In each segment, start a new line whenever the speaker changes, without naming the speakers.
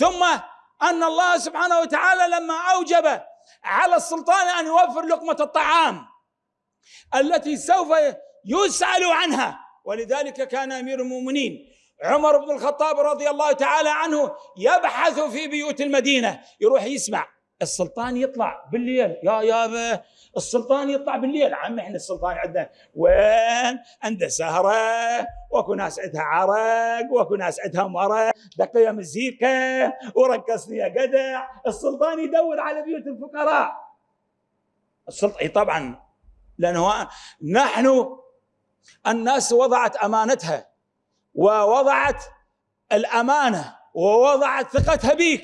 ثم أن الله سبحانه وتعالى لما أوجب على السلطان أن يوفر لقمة الطعام التي سوف يسأل عنها ولذلك كان أمير المؤمنين عمر بن الخطاب رضي الله تعالى عنه يبحث في بيوت المدينة يروح يسمع. السلطان يطلع بالليل. يا يابا السلطان يطلع بالليل. عم إحنا السلطان عندنا وين؟ عنده سهرة واكو ناس عندها عرق واكو ناس عندها مرق. دقيقه مزيكا ورقصني يا قدع. السلطان يدور على بيوت الفقراء. السلطان طبعا لأنه نحن الناس وضعت أمانتها ووضعت الأمانة ووضعت ثقتها بك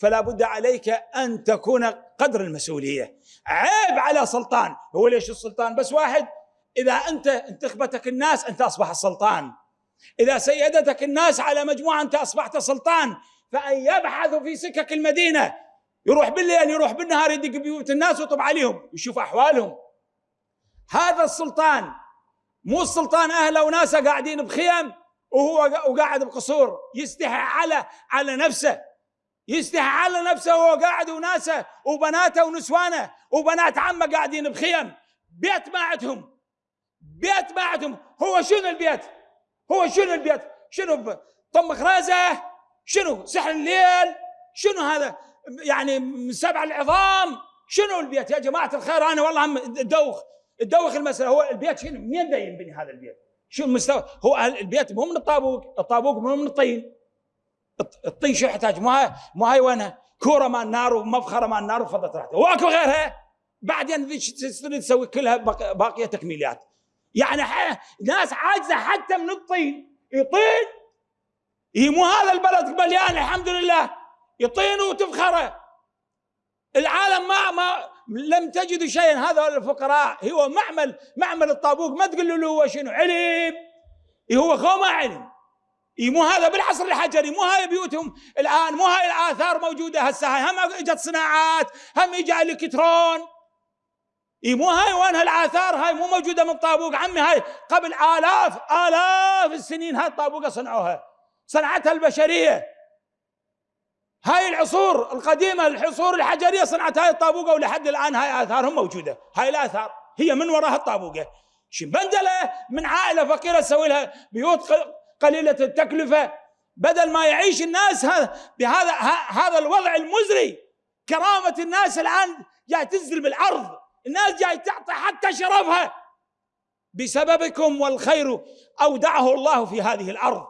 فلا بد عليك أن تكون قدر المسؤولية. عيب على سلطان. هو ليش السلطان بس واحد؟ إذا أنت انتخبتك الناس انت اصبح السلطان. إذا سيدتك الناس على مجموعة أنت أصبحت سلطان فأن يبحث في سكك المدينة. يروح بالليل يروح بالنهار يدق بيوت الناس ويطب عليهم يشوف أحوالهم. هذا السلطان مو السلطان اهله وناسه قاعدين بخيم وهو وقاعد بقصور يستحي على على نفسه. يستحي على نفسه وهو قاعد وناسه وبناته ونسوانه وبنات عمه قاعدين بخيم. بيت ما عندهم بيت ما عندهم هو شنو البيت؟ هو شنو البيت؟ شنو طم خرازه شنو؟ سحر الليل؟ شنو هذا؟ يعني من سبع العظام. شنو البيت؟ يا جماعة الخير أنا والله تدوخ تدوخ المسألة هو البيت شنو؟ منين دا ينبني هذا البيت؟ شو المستوى؟ هو البيت مو من الطابوق. الطابوق مو من الطين. الطين شو يحتاج؟ ما ما هي وينها؟ كورة مال النار ومفخره مال النار وفضت راحته واكو غيرها؟ بعدين تريد تسوي كلها باقيه تكميلات يعني ناس عاجزة حتى من الطين. يطين؟ مو هذا البلد مليان الحمد لله. يطين وتفخرة. العالم ما ما لم تجدوا شيئا. هذا الفقراء هو معمل معمل الطابوق. ما تقول له هو شنو؟ علم. هو خو ما علم. مو هذا بالعصر الحجري مو هاي بيوتهم الآن مو هاي الآثار موجودة هسه هم إجت صناعات هم اجى إلكترون. إي مو هاي وين هالآثار هاي مو موجودة من طابوق. عمي هاي قبل آلاف آلاف السنين هاي الطابوقة صنعوها صنعتها البشرية. هاي العصور القديمة العصور الحجرية صنعت هاي الطابوقة ولحد الآن هاي آثارهم موجودة. هاي الآثار هي من وراها الطابوقة. شنبندله من عائلة فقيرة تسوي لها بيوت قليلة التكلفة بدل ما يعيش الناس بهذا هذا الوضع المزري. كرامة الناس الآن جاي تنزل بالارض الناس جاي تعطي حتى شرفها. بسببكم والخير أودعه الله في هذه الأرض.